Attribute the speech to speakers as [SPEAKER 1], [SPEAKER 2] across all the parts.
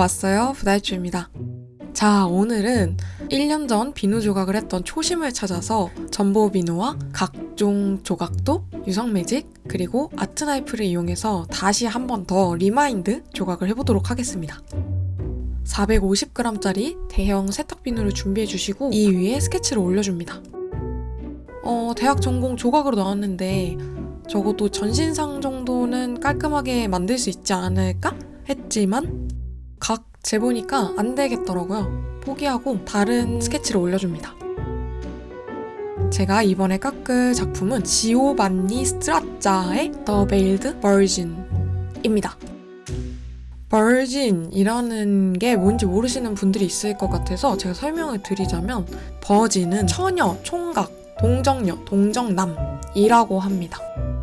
[SPEAKER 1] 왔어요. 부다이쭈입니다. 자 오늘은 1년 전 비누 조각을 했던 초심을 찾아서 점보 비누와 각종 조각도, 유성 매직, 그리고 art knife를 이용해서 다시 한 번 더 remind 조각을 해보도록 하겠습니다. 450g짜리 대형 세탁 비누를 준비해 주시고 이 위에 스케치를 올려줍니다. 어, 대학 전공 조각으로 나왔는데 적어도 전신상 정도는 깔끔하게 만들 수 있지 않을까? 했지만 각 재보니까 안 되겠더라고요. 포기하고 다른 스케치를 올려줍니다. 제가 이번에 깎을 작품은 지오반니 스트라짜의 The Veiled Virgin입니다. 버진이라는 게 뭔지 모르시는 분들이 있을 것 같아서 제가 설명을 드리자면 버진은 처녀, 총각, 동정녀, 동정남이라고 합니다.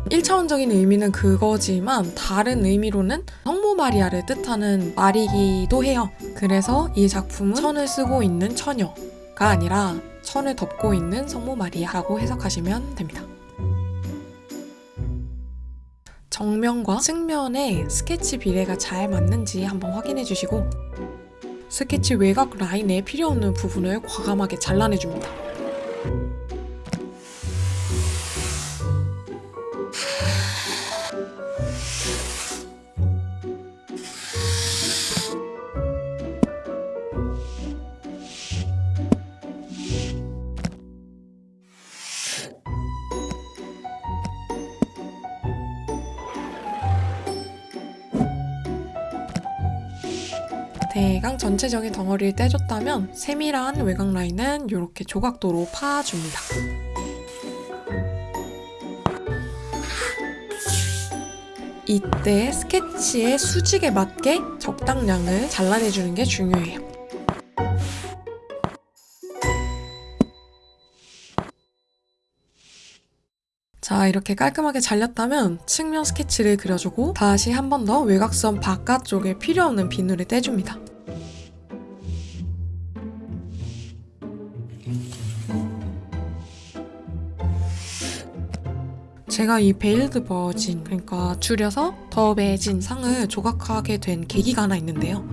[SPEAKER 1] 1차원적인 의미는 그거지만 다른 의미로는 성모 마리아를 뜻하는 말이기도 해요. 그래서 이 작품은 천을 쓰고 있는 처녀가 아니라 천을 덮고 있는 성모 마리아라고 해석하시면 됩니다. 정면과 측면의 스케치 비례가 잘 맞는지 한번 확인해 주시고 스케치 외곽 라인에 필요 없는 부분을 과감하게 잘라내줍니다. 대강 전체적인 덩어리를 떼줬다면 세밀한 외곽 라인은 이렇게 조각도로 파줍니다. 이때 스케치의 수직에 맞게 적당량을 잘라내주는 게 중요해요. 자 이렇게 깔끔하게 잘렸다면 측면 스케치를 그려주고 다시 한 번 더 외곽선 바깥쪽에 필요 없는 비누를 떼줍니다. 제가 이 Veiled Virgin 그러니까 줄여서 the Virgin 상을 조각하게 된 계기가 하나 있는데요.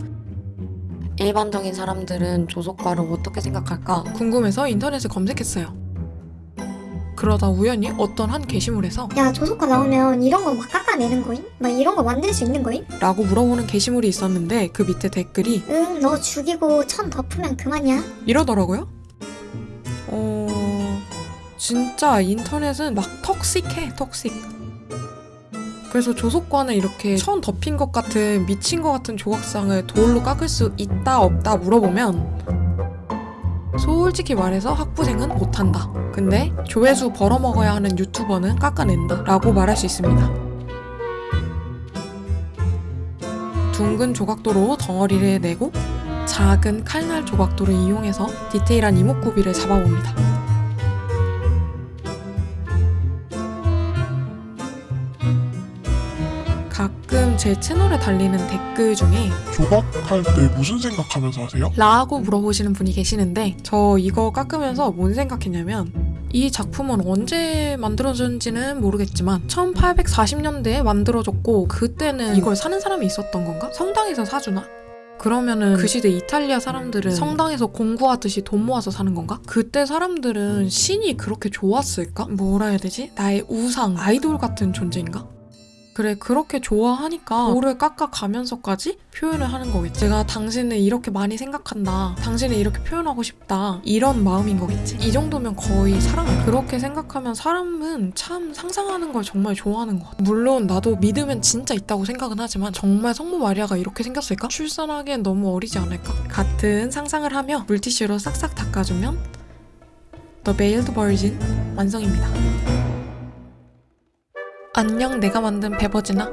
[SPEAKER 1] 일반적인 사람들은 조소과를 어떻게 생각할까 궁금해서 인터넷에 검색했어요. 그러다 우연히 어떤 한 게시물에서
[SPEAKER 2] 야 조소과 나오면 이런 거 막 깎아내는 거임? 막 이런 거 만들 수 있는 거임?
[SPEAKER 1] 라고 물어보는 게시물이 있었는데 그 밑에 댓글이
[SPEAKER 2] 응 너 죽이고 천 덮으면 그만이야
[SPEAKER 1] 이러더라고요. 어... 진짜 인터넷은 막 턱식해, 턱식. 그래서 조속과는 이렇게 천 덮인 것 같은 미친 것 같은 조각상을 돌로 깎을 수 있다 없다 물어보면 솔직히 말해서 학부생은 못한다. 근데 조회수 벌어먹어야 하는 유튜버는 깎아낸다. 라고 말할 수 있습니다. 둥근 조각도로 덩어리를 내고 작은 칼날 조각도를 이용해서 디테일한 이목구비를 잡아봅니다. 가끔 제 채널에 달리는 댓글 중에
[SPEAKER 3] 조각할 때 무슨 생각하면서 하세요?
[SPEAKER 1] 라고 물어보시는 분이 계시는데 저 이거 깎으면서 뭔 생각했냐면 이 작품은 언제 만들어졌는지는 모르겠지만 1840년대에 만들어졌고 그때는 이걸 사는 사람이 있었던 건가? 성당에서 사주나? 그러면은 그 시대 이탈리아 사람들은 성당에서 공부하듯이 돈 모아서 사는 건가? 그때 사람들은 신이 그렇게 좋았을까? 뭐라 해야 되지? 나의 우상, 아이돌 같은 존재인가? 그래 그렇게 좋아하니까 돌을 깎아가면서까지 표현을 하는 거겠지. 제가 당신을 이렇게 많이 생각한다. 당신을 이렇게 표현하고 싶다. 이런 마음인 거겠지. 이 정도면 거의 사랑. 그렇게 생각하면 사람은 참 상상하는 걸 정말 좋아하는 것 같아. 물론 나도 믿으면 진짜 있다고 생각은 하지만 정말 성모 마리아가 이렇게 생겼을까? 출산하기엔 너무 어리지 않을까? 같은 상상을 하며 물티슈로 싹싹 닦아주면 The Veiled Virgin 완성입니다 안녕 내가 만든 베버지나?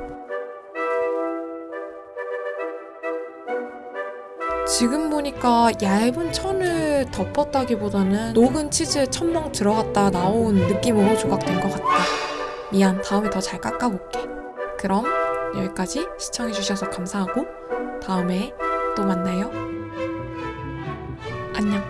[SPEAKER 1] 지금 보니까 얇은 천을 덮었다기보다는 녹은 치즈에 첨벙 들어갔다 나온 느낌으로 조각된 것 같다. 미안 다음에 더 잘 깎아볼게. 그럼 여기까지 시청해주셔서 감사하고 다음에 또 만나요. 안녕